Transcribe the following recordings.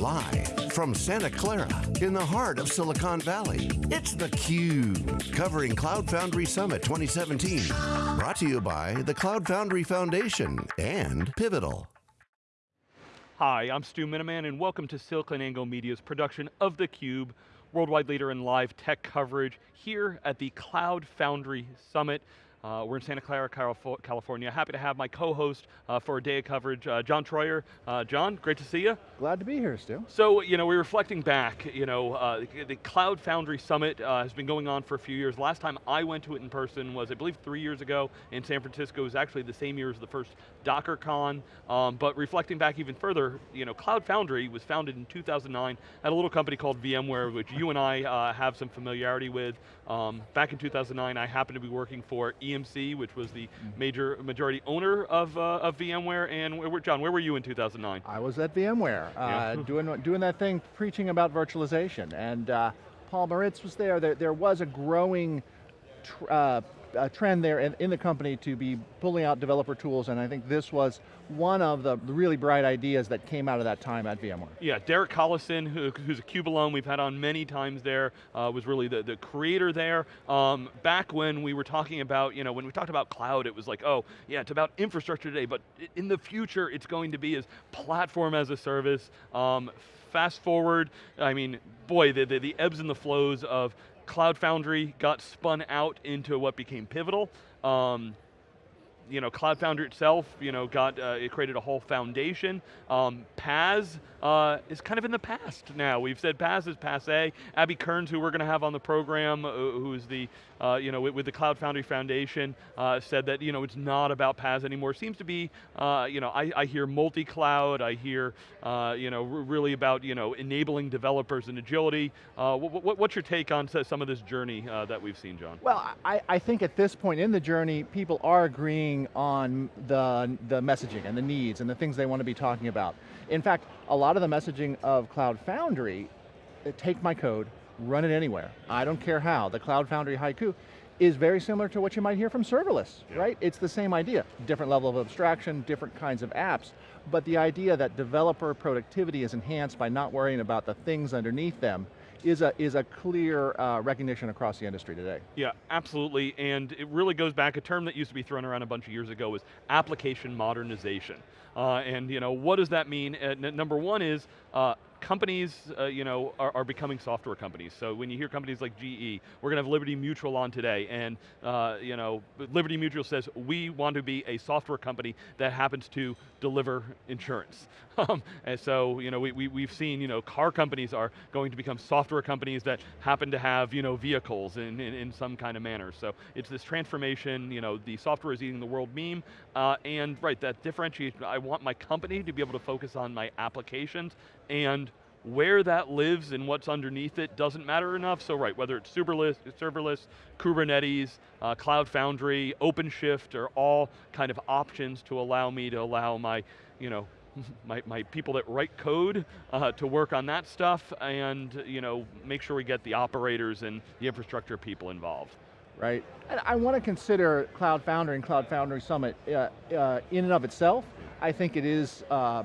Live from Santa Clara in the heart of Silicon Valley, it's theCUBE, covering Cloud Foundry Summit 2017. Brought to you by the Cloud Foundry Foundation and Pivotal. Hi, I'm Stu Miniman and welcome to SiliconANGLE Media's production of theCUBE, worldwide leader in live tech coverage here at the Cloud Foundry Summit. Uh, we're in Santa Clara, California. Happy to have my co-host uh, for a day of coverage, uh, John Troyer. Uh, John, great to see you. Glad to be here, Stu. So, you know, we're reflecting back, you know, uh, the, Cloud Foundry Summit uh, has been going on for a few years. Last time I went to it in person was, I believe, three years ago in San Francisco. It was actually the same year as the first DockerCon. Um, but reflecting back even further, you know, Cloud Foundry was founded in 2009 at a little company called VMware, which you and I have some familiarity with. Um, back in 2009, I happened to be working for EMC, which was the mm-hmm. major majority owner of, uh, of VMware. And where, John, where were you in 2009? I was at VMware, uh, doing, doing that thing, preaching about virtualization. And uh, Paul Maritz was there. There, there was a growing uh, a trend there in, in, the company to be pulling out developer tools, and I think this was one of the really bright ideas that came out of that time at VMware. Yeah, Derek Collison, who, who's a CUBE alum, we've had on many times there, uh, was really the, the creator there. Um, back when we were talking about, you know, when we talked about cloud, it was like, oh, yeah, it's about infrastructure today, but in the future, it's going to be as platform as a service. Um, fast forward, I mean, boy, the, the, the ebbs and the flows of Cloud Foundry got spun out into what became Pivotal. Um, you know, Cloud Foundry itself, you know, got, uh, it created a whole foundation. Um, PaaS uh, is kind of in the past now. We've said PaaS is passe. Abby Kearns, who we're going to have on the program, uh, who's the, uh, you know, with, the Cloud Foundry Foundation, uh, said that, you know, it's not about PaaS anymore. It Seems to be, you know, I, I hear multi-cloud, I hear, you know, really about, you know, enabling developers and agility. What, what's your take on some of this journey that we've seen, John? Well, I, I think at this point in the journey, people are agreeing on the, the messaging and the needs and the things they want to be talking about. In fact, a lot of the messaging of Cloud Foundry, uh, take my code, run it anywhere. I don't care how. The Cloud Foundry Haiku is very similar to what you might hear from serverless, yeah. right? It's the same idea. Different level of abstraction, different kinds of apps, but the idea that developer productivity is enhanced by not worrying about the things underneath them is a, is a clear uh, recognition across the industry today. Yeah, absolutely, and it really goes back, a term that used to be thrown around a bunch of years ago was application modernization. Uh, and you know, what does that mean? Uh, number one is, uh, companies uh, you know, are, are, becoming software companies. So when you hear companies like GE, we're going to have Liberty Mutual on today, and uh, you know, Liberty Mutual says, we want to be a software company that happens to deliver insurance. Um, and so you know, we, we, we've seen you know, car companies are going to become software companies that happen to have you know, vehicles in, in, in some kind of manner. So it's this transformation, you know, the software is eating the world meme, uh, and right, that differentiation, I want my company to be able to focus on my applications and where that lives and what's underneath it doesn't matter enough, so right, whether it's serverless, serverless Kubernetes, uh, Cloud Foundry, OpenShift are all kind of options to allow me to allow my, you know, my, my people that write code uh, to work on that stuff and you know, make sure we get the operators and the infrastructure people involved. Right, and I want to consider Cloud Foundry and Cloud Foundry Summit uh, uh, in and of itself. I think it is uh,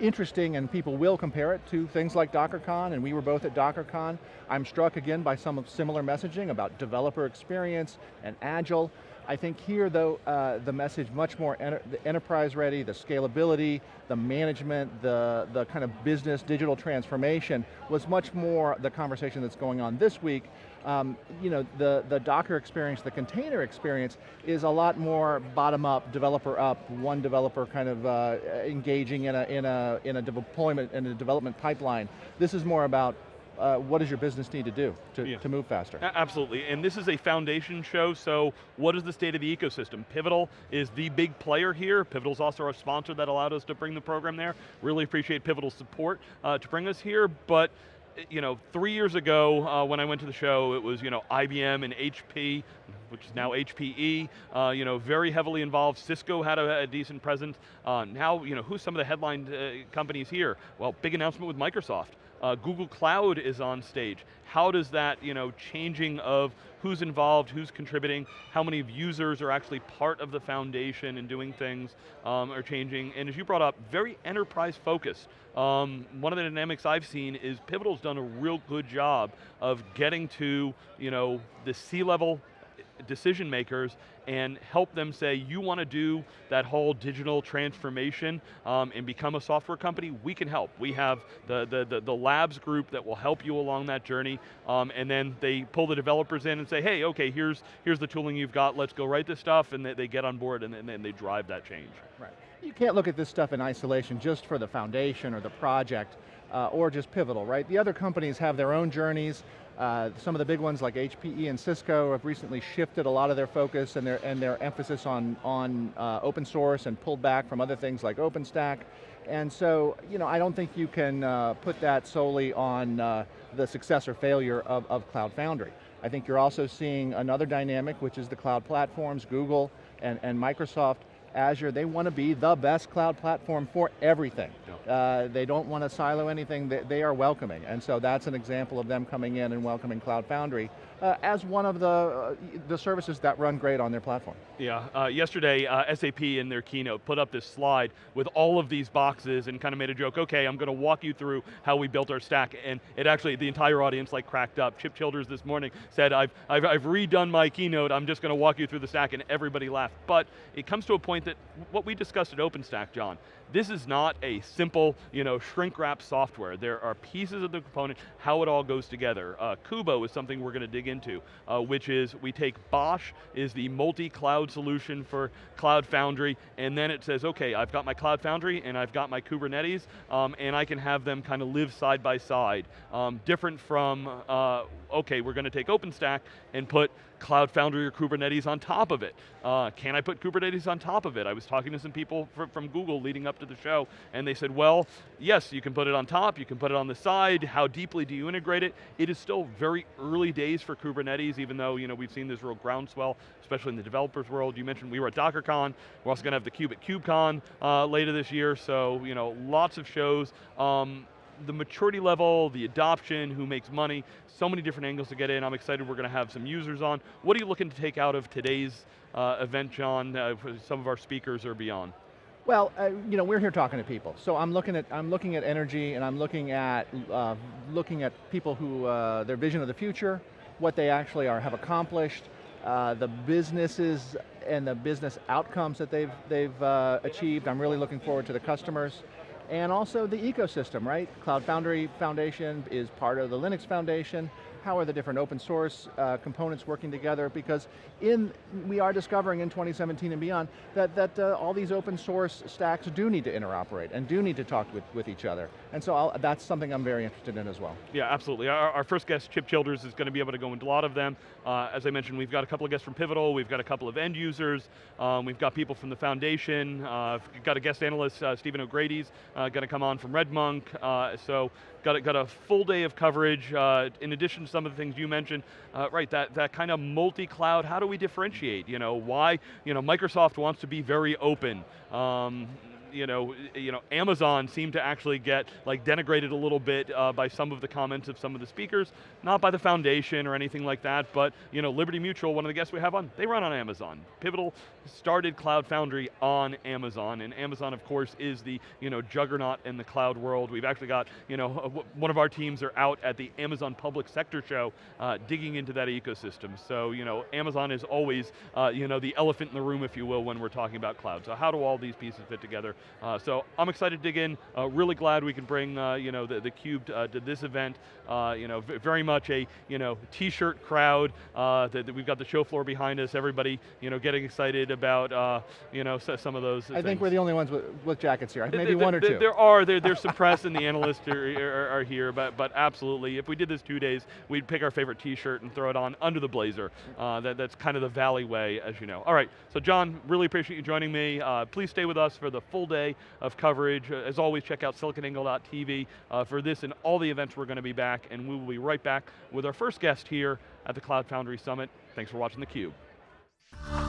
interesting and people will compare it to things like DockerCon and we were both at DockerCon. I'm struck again by some of similar messaging about developer experience and agile. I think here though, uh, the message much more enter enterprise ready, the scalability, the management, the, the kind of business digital transformation was much more the conversation that's going on this week um, you know, the, the Docker experience, the container experience is a lot more bottom up, developer up, one developer kind of uh, engaging in a, in, a, in a deployment, in a development pipeline. This is more about uh, what does your business need to do to, yeah. to move faster? absolutely, and this is a foundation show, so what is the state of the ecosystem? Pivotal is the big player here. Pivotal's also our sponsor that allowed us to bring the program there. Really appreciate Pivotal's support uh, to bring us here, but you know, three years ago uh, when I went to the show, it was you know, IBM and HP which is now HPE, uh, you know, very heavily involved. Cisco had a, a decent presence. Uh, now, you know, who's some of the headline uh, companies here? Well, big announcement with Microsoft. Uh, Google Cloud is on stage. How does that, you know, changing of who's involved, who's contributing, how many users are actually part of the foundation and doing things um, are changing. And as you brought up, very enterprise focused. Um, one of the dynamics I've seen is Pivotal's done a real good job of getting to, you know, the C-level decision makers and help them say, you want to do that whole digital transformation um, and become a software company, we can help. We have the, the, the, the labs group that will help you along that journey, um, and then they pull the developers in and say, hey, okay, here's, here's the tooling you've got, let's go write this stuff, and they, they get on board and then they drive that change. Right. You can't look at this stuff in isolation just for the foundation or the project, uh, or just Pivotal, right? The other companies have their own journeys, uh, some of the big ones like HPE and Cisco have recently shifted a lot of their focus and their, and their emphasis on, on uh, open source and pulled back from other things like OpenStack. And so, you know, I don't think you can uh, put that solely on uh, the success or failure of, of Cloud Foundry. I think you're also seeing another dynamic, which is the cloud platforms, Google and, and Microsoft, Azure, they want to be the best cloud platform for everything. Uh, they don't want to silo anything, they, they, are welcoming. And so that's an example of them coming in and welcoming Cloud Foundry uh, as one of the, uh, the services that run great on their platform. Yeah, uh, yesterday uh, SAP in their keynote put up this slide with all of these boxes and kind of made a joke, okay, I'm going to walk you through how we built our stack. And it actually, the entire audience like cracked up. Chip Childers this morning said, I've, I've, I've redone my keynote, I'm just going to walk you through the stack, and everybody laughed. But it comes to a point that what we discussed at OpenStack, John, this is not a simple, you know, shrink wrap software. There are pieces of the component, how it all goes together. Uh, Kubo is something we're going to dig into, uh, which is we take BOSH is the multi-cloud solution for Cloud Foundry, and then it says, okay, I've got my Cloud Foundry and I've got my Kubernetes, um, and I can have them kind of live side by side. Um, different from, uh, okay, we're going to take OpenStack and put Cloud Foundry or Kubernetes on top of it. Uh, can I put Kubernetes on top of it? I was talking to some people fr from Google leading up to the show, and they said, well, yes, you can put it on top, you can put it on the side, how deeply do you integrate it? It is still very early days for Kubernetes, even though you know, we've seen this real groundswell, especially in the developers world. You mentioned we were at DockerCon, we're also going to have the Cube at KubeCon uh, later this year, so you know, lots of shows. Um, the maturity level, the adoption, who makes money, so many different angles to get in. I'm excited we're going to have some users on. What are you looking to take out of today's uh, event, John, uh, some of our speakers or beyond? Well, uh, you know, we're here talking to people. So I'm looking at, I'm looking at energy and I'm looking at, uh, looking at people who, uh, their vision of the future, what they actually are, have accomplished, uh, the businesses and the business outcomes that they've, they've achieved. I'm really looking forward to the customers and also the ecosystem, right? Cloud Foundry Foundation is part of the Linux Foundation how are the different open source uh, components working together? Because in, we are discovering in 2017 and beyond that, that uh, all these open source stacks do need to interoperate and do need to talk with, with each other. And so I'll, that's something I'm very interested in as well. Yeah, absolutely. Our, our, first guest, Chip Childers, is going to be able to go into a lot of them. Uh, as I mentioned, we've got a couple of guests from Pivotal, we've got a couple of end users, um, we've got people from the foundation, uh, we've got a guest analyst, uh, Stephen O'Grady's uh, going to come on from RedMonk, so got a, got a full day of coverage, in addition some of the things you mentioned, uh, right, that, that kind of multi-cloud, how do we differentiate? You know, why, you know, Microsoft wants to be very open. Um, you know, you know, Amazon seemed to actually get like denigrated a little bit uh, by some of the comments of some of the speakers, not by the foundation or anything like that, but you know, Liberty Mutual, one of the guests we have on, they run on Amazon. Pivotal started Cloud Foundry on Amazon, and Amazon, of course, is the you know juggernaut in the cloud world. We've actually got you know one of our teams are out at the Amazon Public Sector Show, uh, digging into that ecosystem. So you know, Amazon is always uh, you know the elephant in the room, if you will, when we're talking about cloud. So how do all these pieces fit together? Uh, so I'm excited to dig in. Uh, really glad we can bring uh, you know the, the Cube uh, to this event. Uh, you know, very much a you know t-shirt crowd. That, that, we've got the show floor behind us. Everybody you know getting excited about you know some of those. I things. think we're the only ones with, with jackets here. Maybe the, one or two. There are. There, there's some press and the analysts are, are, are, here, but but absolutely, if we did this two days, we'd pick our favorite T-shirt and throw it on under the blazer. that, that's kind of the Valley way, as you know. All right, so John, really appreciate you joining me. please stay with us for the full day of coverage. As always, check out siliconangle.tv uh, for this and all the events we're going to be back, and we will be right back with our first guest here at the Cloud Foundry Summit. Thanks for watching theCUBE.